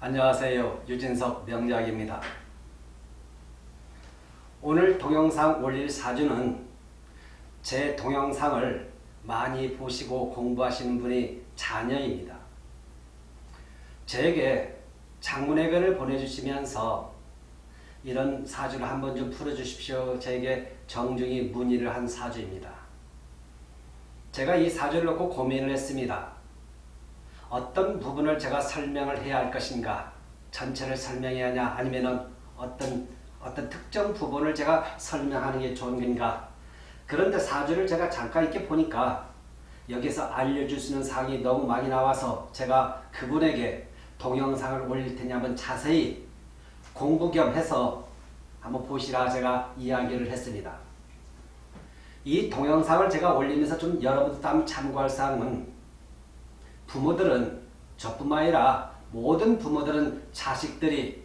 안녕하세요. 유진석 명리학입니다. 오늘 동영상 올릴 사주는 제 동영상을 많이 보시고 공부하시는 분이 자녀입니다. 제게 장문의견을 보내주시면서 이런 사주를 한번 좀 풀어주십시오. 제게 정중히 문의를 한 사주입니다. 제가 이 사주를 놓고 고민을 했습니다. 어떤 부분을 제가 설명을 해야 할 것인가 전체를 설명해야 하냐 아니면은 어떤 어떤 특정 부분을 제가 설명하는 게 좋은 건가 그런데 사주를 제가 잠깐 이렇게 보니까 여기서 알려줄 수 있는 사항이 너무 많이 나와서 제가 그분에게 동영상을 올릴 테니 한번 자세히 공부 겸 해서 한번 보시라 제가 이야기를 했습니다. 이 동영상을 제가 올리면서 좀 여러분도 한번 참고할 사항은 부모들은 저뿐만 아니라 모든 부모들은 자식들이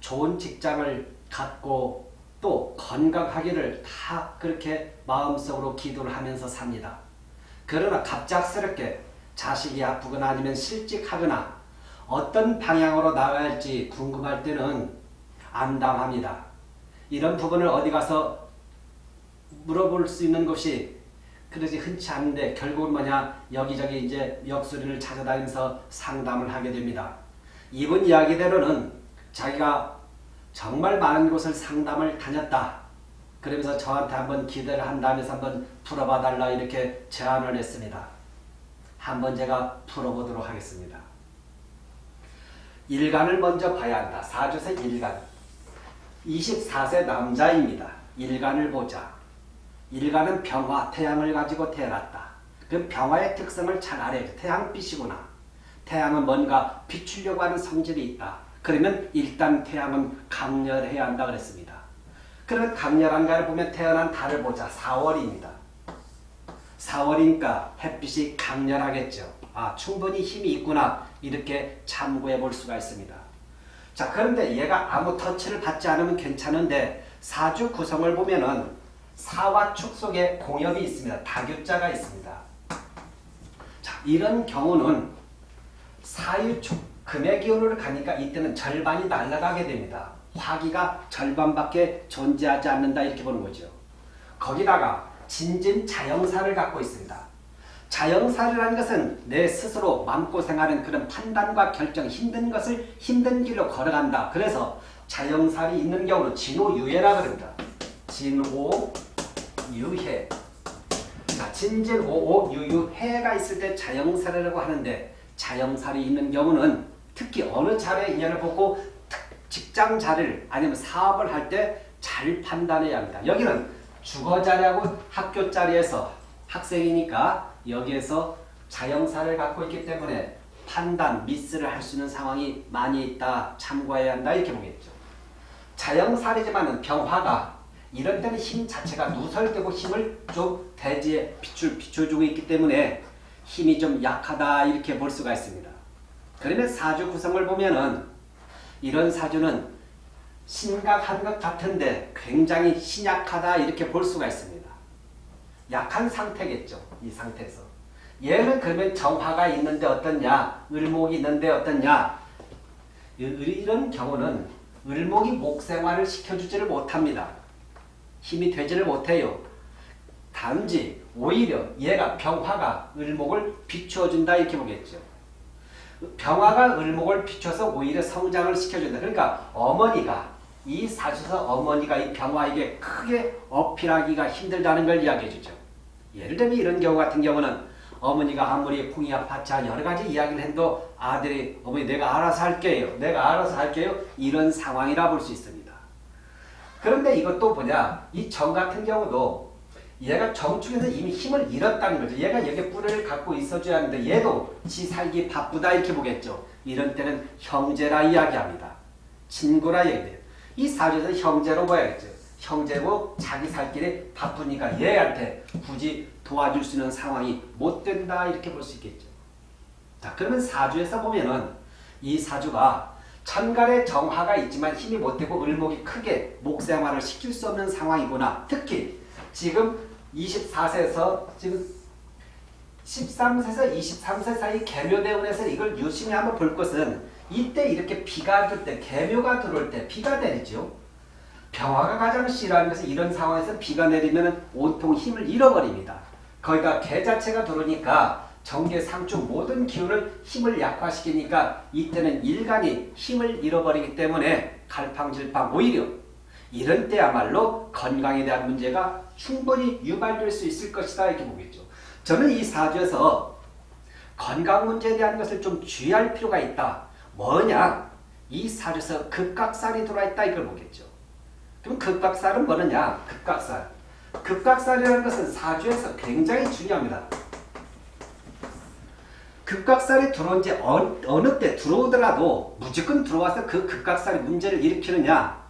좋은 직장을 갖고 또 건강하기를 다 그렇게 마음속으로 기도를 하면서 삽니다. 그러나 갑작스럽게 자식이 아프거나 아니면 실직하거나 어떤 방향으로 나가야 할지 궁금할 때는 안담합니다. 이런 부분을 어디 가서 물어볼 수 있는 것이 그러지 흔치 않은데 결국은 뭐냐 여기저기 이제 역술인을 찾아다니면서 상담을 하게 됩니다. 이분 이야기대로는 자기가 정말 많은 곳을 상담을 다녔다. 그러면서 저한테 한번 기대를 한다면서 한번 풀어봐 달라 이렇게 제안을 했습니다. 한번 제가 풀어보도록 하겠습니다. 일간을 먼저 봐야 한다. 사주세 일간. 24세 남자입니다. 일간을 보자. 일간은 병화, 태양을 가지고 태어났다. 그 병화의 특성을 잘 알아야 돼. 태양빛이구나. 태양은 뭔가 비추려고 하는 성질이 있다. 그러면 일단 태양은 강렬해야 한다 그랬습니다. 그런 강렬한가를 보면 태어난 달을 보자. 4월입니다. 4월이니까 햇빛이 강렬하겠죠. 아 충분히 힘이 있구나. 이렇게 참고해 볼 수가 있습니다. 자 그런데 얘가 아무 터치를 받지 않으면 괜찮은데 사주 구성을 보면은 사와 축 속에 공엽이 있습니다. 다교자가 있습니다. 자, 이런 경우는 사유축, 금의 기운으로 가니까 이때는 절반이 날아가게 됩니다. 화기가 절반밖에 존재하지 않는다 이렇게 보는 거죠. 거기다가 진진 자영사를 갖고 있습니다. 자영사라는 것은 내 스스로 마음고생하는 그런 판단과 결정, 힘든 것을 힘든 길로 걸어간다. 그래서 자영살이 있는 경우는 진호유예라 그럽니다. 진호 유해. 자, 진진 오오 유유 해가 있을 때 자영살이라고 하는데 자영살이 있는 경우는 특히 어느 자리에 인연을 보고 직장 자리를 아니면 사업을 할 때 잘 판단해야 합니다. 여기는 주거 자리하고 학교 자리에서 학생이니까 여기에서 자영사를 갖고 있기 때문에 판단, 미스를 할 수 있는 상황이 많이 있다. 참고해야 한다. 이렇게 보겠죠. 자영살이지만 병화가 이런 때는 힘 자체가 누설되고 힘을 좀 대지에 비출, 비춰주고 있기 때문에 힘이 좀 약하다 이렇게 볼 수가 있습니다. 그러면 사주 구성을 보면은 이런 사주는 심각한 것 같은데 굉장히 신약하다 이렇게 볼 수가 있습니다. 약한 상태겠죠. 이 상태에서. 얘는 그러면 정화가 있는데 어떻냐 을목이 있는데 어떻냐 이런 경우는 을목이 목생활을 시켜주지를 못합니다. 힘이 되지를 못해요. 단지 오히려 얘가 병화가 을목을 비추어준다 이렇게 보겠죠. 병화가 을목을 비춰서 오히려 성장을 시켜준다. 그러니까 어머니가 이 사주에서 어머니가 이 병화에게 크게 어필하기가 힘들다는 걸 이야기해 주죠. 예를 들면 이런 경우 같은 경우는 어머니가 아무리 풍이야 파차 여러 가지 이야기를 해도 아들이 어머니 내가 알아서 할게요. 내가 알아서 할게요. 이런 상황이라 볼 수 있습니다. 그런데 이것도 뭐냐 이 정 같은 경우도 얘가 정축에서 이미 힘을 잃었다는 거죠. 얘가 여기 뿔을 갖고 있어줘야 하는데 얘도 지 살기 바쁘다 이렇게 보겠죠. 이런 때는 형제라 이야기합니다. 친구라 얘기돼요. 이 사주에서 형제로 봐야겠죠. 형제고 자기 살 길에 바쁘니까 얘한테 굳이 도와줄 수 있는 상황이 못 된다 이렇게 볼 수 있겠죠. 자 그러면 사주에서 보면은 이 사주가 천간에 정화가 있지만 힘이 못되고 을목이 크게 목생활을 시킬 수 없는 상황이구나. 특히 지금 24세에서 지금 13세에서 23세 사이 개묘대운에서 이걸 유심히 한번 볼 것은 이때 이렇게 비가 들 때, 개묘가 들어올 때 비가 내리죠. 병화가 가장 싫어하는 것은 이런 상황에서 비가 내리면 온통 힘을 잃어버립니다. 거기다 개 자체가 들어오니까 정계 상주 모든 기운을 힘을 약화시키니까 이때는 일간이 힘을 잃어버리기 때문에 갈팡질팡 오히려 이런 때야말로 건강에 대한 문제가 충분히 유발될 수 있을 것이다 이렇게 보겠죠. 저는 이 사주에서 건강 문제에 대한 것을 좀 주의할 필요가 있다. 뭐냐? 이 사주에서 극각살이 들어와 있다 이걸 보겠죠. 그럼 극각살은 뭐느냐? 극각살. 극각살이라는 것은 사주에서 굉장히 중요합니다. 극각살이 들어온 지 어느, 어느 때 들어오더라도 무조건 들어와서 그 극각살이 문제를 일으키느냐?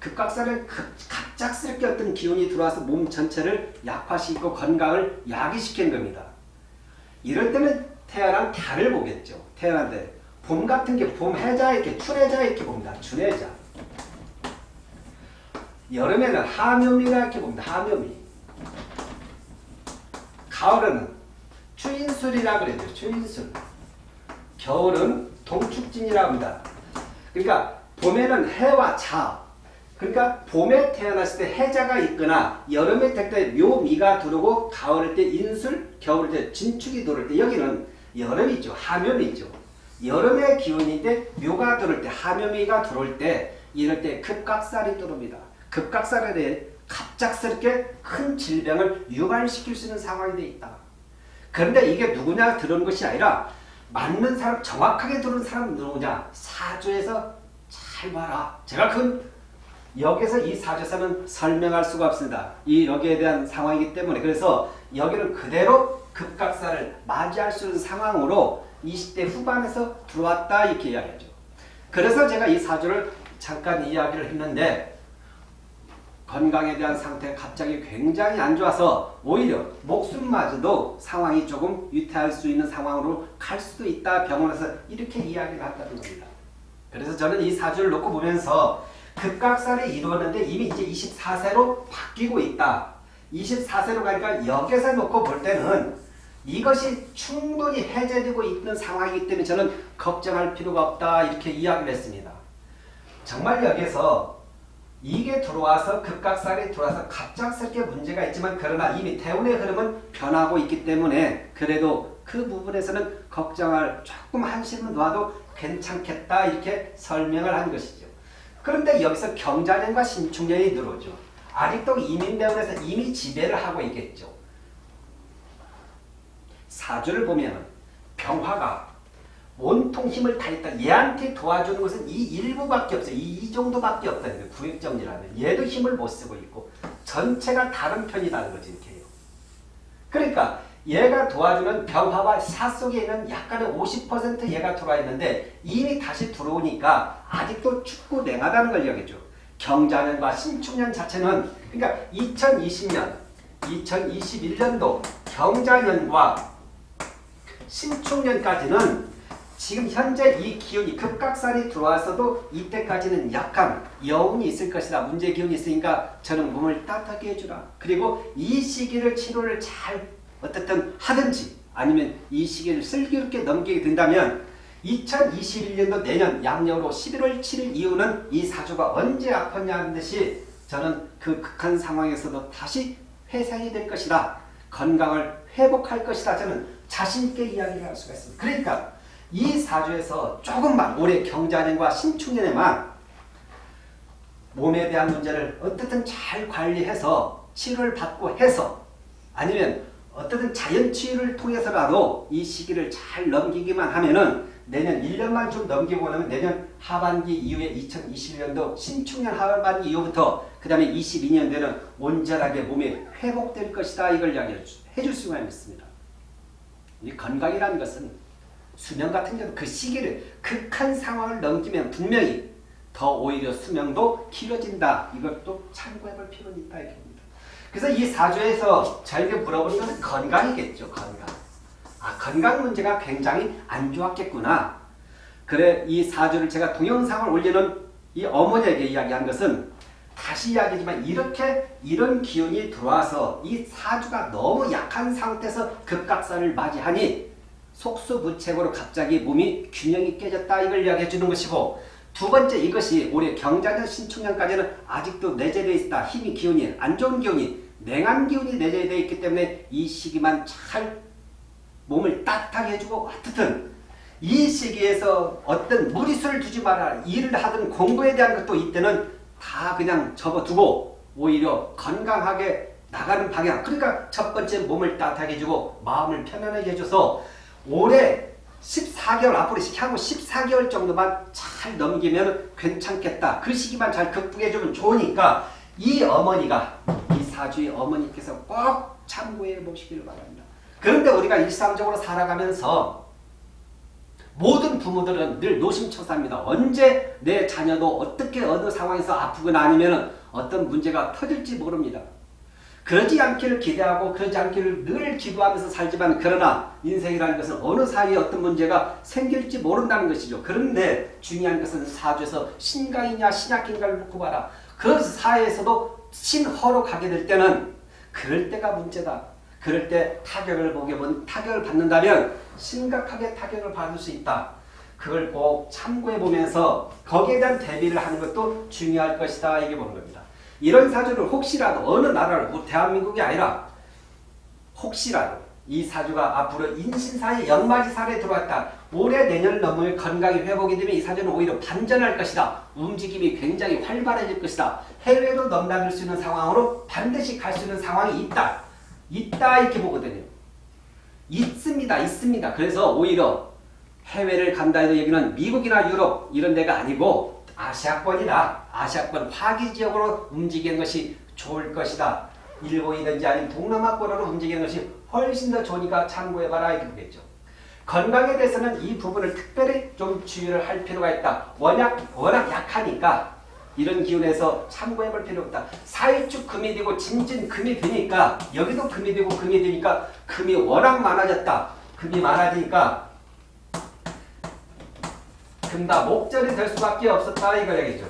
극각살은 갑작스럽게 어떤 기운이 들어와서 몸 전체를 약화시키고 건강을 야기시키는 겁니다. 이럴 때는 태어난 달을 보겠죠. 태어난데 봄 같은 게 봄 해자 이렇게 출해자 이렇게 봅니다. 출해자. 여름에는 하묘미가 이렇게 봅니다. 하묘미. 가을에는 추인술이라 그랬죠. 추인술. 겨울은 동축진이라고 합니다. 그러니까 봄에는 해와 자. 그러니까 봄에 태어났을 때 해자가 있거나 여름에 될때 묘미가 들어오고 가을일 때 인술, 겨울일 때 진축이 들어올 때 여기는 여름이죠. 하묘미죠. 여름의 기운인데 묘가 들어올 때 하묘미가 들어올 때 이럴 때 급각살이 들어옵니다. 급각살에 갑작스럽게 큰 질병을 유발시킬 수 있는 상황이 되어 있다. 그런데 이게 누구냐 들은 것이 아니라 맞는 사람, 정확하게 들은 사람은 누구냐? 사주에서 잘 봐라. 제가 그 여기서 이 사주에서는 설명할 수가 없습니다. 이 여기에 대한 상황이기 때문에 그래서 여기는 그대로 급각사를 맞이할 수 있는 상황으로 20대 후반에서 들어왔다 이렇게 이야기하죠. 그래서 제가 이 사주를 잠깐 이야기를 했는데 건강에 대한 상태가 갑자기 굉장히 안 좋아서 오히려 목숨마저도 상황이 조금 위태할 수 있는 상황으로 갈 수도 있다 병원에서 이렇게 이야기를 한다는 겁니다. 그래서 저는 이 사주를 놓고 보면서 급각살이 이루었는데 이미 이제 24세로 바뀌고 있다. 24세로 가니까 여기서 놓고 볼 때는 이것이 충분히 해제되고 있는 상황이기 때문에 저는 걱정할 필요가 없다 이렇게 이야기를 했습니다. 정말 여기서 이게 들어와서 급각살이 들어와서 갑작스럽게 문제가 있지만 그러나 이미 대운의 흐름은 변하고 있기 때문에 그래도 그 부분에서는 걱정할 조금 한심은 놓아도 괜찮겠다 이렇게 설명을 한 것이죠. 그런데 여기서 경자년과 신축년이 들어오죠. 아직도 이민대운에서 이미 지배를 하고 있겠죠. 사주를 보면 병화가 온통 힘을 다했다. 얘한테 도와주는 것은 이 일부밖에 없어요. 이, 이 정도밖에 없다는 구획정리라면. 얘도 힘을 못 쓰고 있고 전체가 다른 편이라는 거지 이렇게 요 그러니까 얘가 도와주는 병화와 사 속에 있는 약간의 50% 얘가 들어와 있는데 이미 다시 들어오니까 아직도 축구 냉하다는 걸 이야기죠. 경자년과 신축년 자체는 그러니까 2020년, 2021년도 경자년과 신축년까지는 지금 현재 이 기운이 급각살이 들어와서도 이때까지는 약간 여운이 있을 것이다. 문제 기운이 있으니까 저는 몸을 따뜻하게 해주라. 그리고 이 시기를 치료를 잘 어떻든 하든지 아니면 이 시기를 슬기롭게 넘기게 된다면 2021년도 내년 양력으로 11월 7일 이후는 이 사주가 언제 아팠냐 하는 듯이 저는 그 극한 상황에서도 다시 회생이 될 것이다. 건강을 회복할 것이다. 저는 자신있게 이야기를 할 수가 있습니다. 그러니까 이 사주에서 조금만 올해 경자년과 신축년에만 몸에 대한 문제를 어떻든 잘 관리해서 치료를 받고 해서 아니면 어떻든 자연치유를 통해서라도 이 시기를 잘 넘기기만 하면은 내년 1년만 좀 넘기고 나면 내년 하반기 이후에 2021년도 신축년 하반기 이후부터 그 다음에 22년도에는 온전하게 몸이 회복될 것이다 이걸 이야기해 줄 수가 있습니다. 이 건강이라는 것은 수명 같은 경우 그 시기를 극한 상황을 넘기면 분명히 더 오히려 수명도 길어진다. 이것도 참고해 볼 필요는 있다. 이렇게 봅니다. 그래서 이 사주에서 저에게 물어보는 건강이겠죠. 건강. 아 건강 문제가 굉장히 안 좋았겠구나. 그래 이 사주를 제가 동영상을 올리는 이 어머니에게 이야기한 것은 다시 이야기지만 이렇게 이런 기운이 들어와서 이 사주가 너무 약한 상태에서 급각사를 맞이하니 속수무책으로 갑자기 몸이 균형이 깨졌다 이걸 이야기해 주는 것이고 두 번째 이것이 올해 경자년 신축년까지는 아직도 내재되어 있다. 힘이 기운이 안 좋은 기운이 냉한 기운이 내재되어 있기 때문에 이 시기만 잘 몸을 따뜻하게 해주고 하여튼 이 시기에서 어떤 무리수를 두지 마라. 일을 하든 공부에 대한 것도 이때는 다 그냥 접어두고 오히려 건강하게 나가는 방향. 그러니까 첫 번째 몸을 따뜻하게 해주고 마음을 편안하게 해줘서 올해 14개월 앞으로 향후 14개월 정도만 잘 넘기면 괜찮겠다. 그 시기만 잘 극복해주면 좋으니까 이 어머니가 이 사주의 어머니께서 꼭 참고해 보시길 바랍니다. 그런데 우리가 일상적으로 살아가면서 모든 부모들은 늘 노심초사입니다. 언제 내 자녀도 어떻게 어느 상황에서 아프거나 아니면 어떤 문제가 터질지 모릅니다. 그러지 않기를 기대하고 그러지 않기를 늘 기도하면서 살지만 그러나 인생이라는 것은 어느 사이에 어떤 문제가 생길지 모른다는 것이죠. 그런데 중요한 것은 사주에서 신강이냐 신약인가를 놓고 봐라. 그 사회에서도 신허로 가게 될 때는 그럴 때가 문제다. 그럴 때 타격을 보게 본 타격을 받는다면 심각하게 타격을 받을 수 있다. 그걸 꼭 참고해 보면서 거기에 대한 대비를 하는 것도 중요할 것이다. 이게 보는 겁니다. 이런 사주를 혹시라도 어느 나라를 뭐 대한민국이 아니라 혹시라도 이 사주가 앞으로 인신사의 연말이살에 들어왔다. 올해 내년을 넘으면 건강이 회복이 되면 이 사주는 오히려 반전할 것이다. 움직임이 굉장히 활발해질 것이다. 해외로 넘나들 수 있는 상황으로 반드시 갈 수 있는 상황이 있다. 있다 이렇게 보거든요. 있습니다. 있습니다. 그래서 오히려 해외를 간다 해도 여기는 미국이나 유럽 이런 데가 아니고 아시아권이다. 아시아권 화기지역으로 움직이는 것이 좋을 것이다. 일본이든지 아니면 동남아권으로 움직이는 것이 훨씬 더 좋으니까 참고해봐라 이렇게 보겠죠. 건강에 대해서는 이 부분을 특별히 좀 주의를 할 필요가 있다. 워낙, 워낙 약하니까 이런 기운에서 참고해 볼 필요 없다. 사일축 금이 되고 진진 금이 되니까 여기도 금이 되고 금이 되니까 금이 워낙 많아졌다. 금이 많아지니까 금다 목절이 될 수밖에 없었다 이거 얘기죠.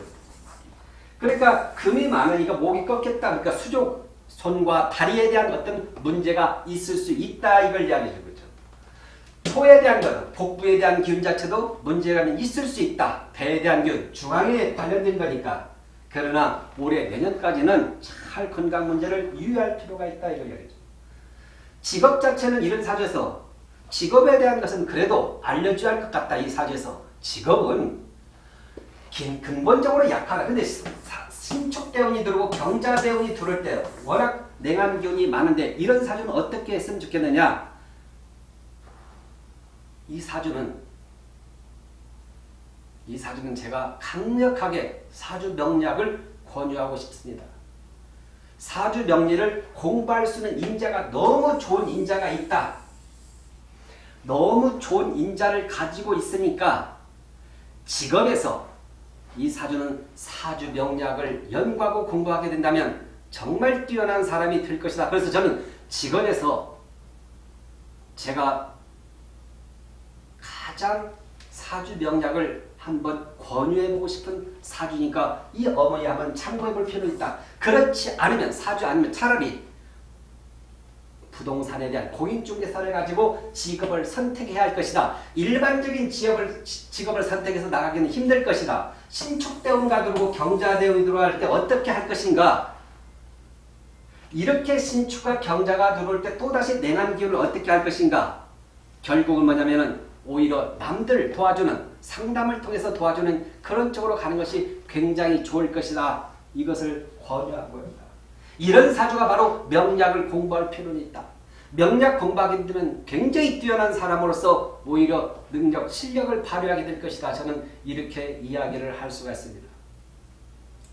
그러니까 금이 많으니까 목이 꺾였다. 그러니까 수족 손과 다리에 대한 어떤 문제가 있을 수 있다 이걸 이야기해 주죠. 토에 대한 것, 복부에 대한 기운 자체도 문제가 있을 수 있다. 배에 대한 기운, 중앙에 관련된 거니까. 그러나 올해 내년까지는 잘 건강 문제를 유의할 필요가 있다 이걸 이야기죠. 직업 자체는 이런 사주에서 직업에 대한 것은 그래도 알려줘야 할 것 같다 이 사주에서 직업은 근본적으로 약하다. 근데 신축대운이 들어오고 경자대운이 들어올 때 워낙 냉한 기운이 많은데 이런 사주는 어떻게 했으면 좋겠느냐. 이 사주는 이 사주는 제가 강력하게 사주 명략을 권유하고 싶습니다. 사주 명리를 공부할 수 있는 인자가 너무 좋은 인자가 있다. 너무 좋은 인자를 가지고 있으니까 직업에서 이 사주는 사주 명략을 연구하고 공부하게 된다면 정말 뛰어난 사람이 될 것이다. 그래서 저는 직업에서 제가 가장 사주 명략을 한번 권유해보고 싶은 사주니까 이 어머니 한번 참고해볼 필요는 있다. 그렇지 않으면 사주 아니면 차라리 부동산에 대한 공인중개사를 가지고 직업을 선택해야 할 것이다. 일반적인 직업을, 직업을 선택해서 나가기는 힘들 것이다. 신축대운가 들어오고 경자대운이 들어갈 때 어떻게 할 것인가? 이렇게 신축과 경자가 들어올 때 또다시 냉한 기운을 어떻게 할 것인가? 결국은 뭐냐면 은 오히려 남들 도와주는 상담을 통해서 도와주는 그런 쪽으로 가는 것이 굉장히 좋을 것이다. 이것을 권유하고 있다. 이런 사주가 바로 명략을 공부할 필요는 있다. 명략 공부하게 되면 굉장히 뛰어난 사람으로서 오히려 능력, 실력을 발휘하게 될 것이다. 저는 이렇게 이야기를 할 수가 있습니다.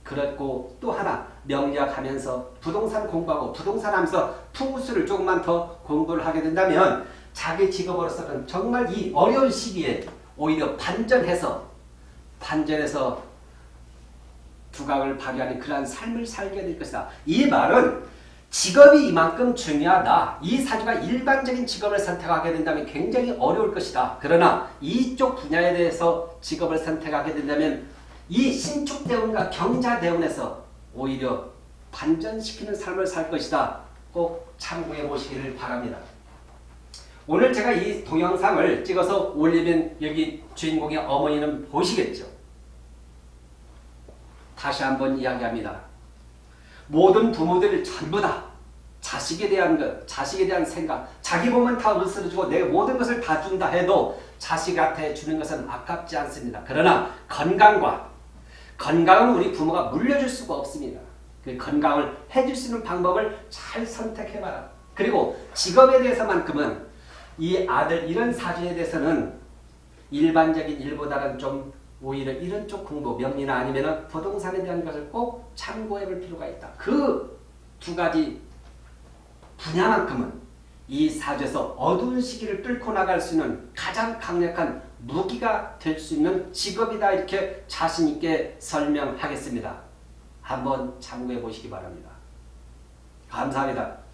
그렇고 또 하나 명략하면서 부동산 공부하고 부동산 하면서 풍수를 조금만 더 공부를 하게 된다면 자기 직업으로서는 정말 이 어려운 시기에 오히려 반전해서 반전해서 두각을 발휘하는 그러한 삶을 살게 될 것이다. 이 말은 직업이 이만큼 중요하다. 이 사주가 일반적인 직업을 선택하게 된다면 굉장히 어려울 것이다. 그러나 이쪽 분야에 대해서 직업을 선택하게 된다면 이 신축대운과 경자대운에서 오히려 반전시키는 삶을 살 것이다. 꼭 참고해 보시기를 바랍니다. 오늘 제가 이 동영상을 찍어서 올리면 여기 주인공의 어머니는 보시겠죠. 다시 한번 이야기합니다. 모든 부모들 전부 다 자식에 대한 것, 자식에 대한 생각, 자기 몸은 다 으스러주고 내 모든 것을 다 준다 해도 자식한테 주는 것은 아깝지 않습니다. 그러나 건강과 건강은 우리 부모가 물려줄 수가 없습니다. 그 건강을 해줄 수 있는 방법을 잘 선택해봐라. 그리고 직업에 대해서만큼은 이 아들 이런 사주에 대해서는 일반적인 일보다는 좀 오히려 이런 쪽 공부, 명리나 아니면 부동산에 대한 것을 꼭 참고해 볼 필요가 있다. 그 두 가지 분야만큼은 이 사주에서 어두운 시기를 뚫고 나갈 수 있는 가장 강력한 무기가 될 수 있는 직업이다 이렇게 자신 있게 설명하겠습니다. 한번 참고해 보시기 바랍니다. 감사합니다.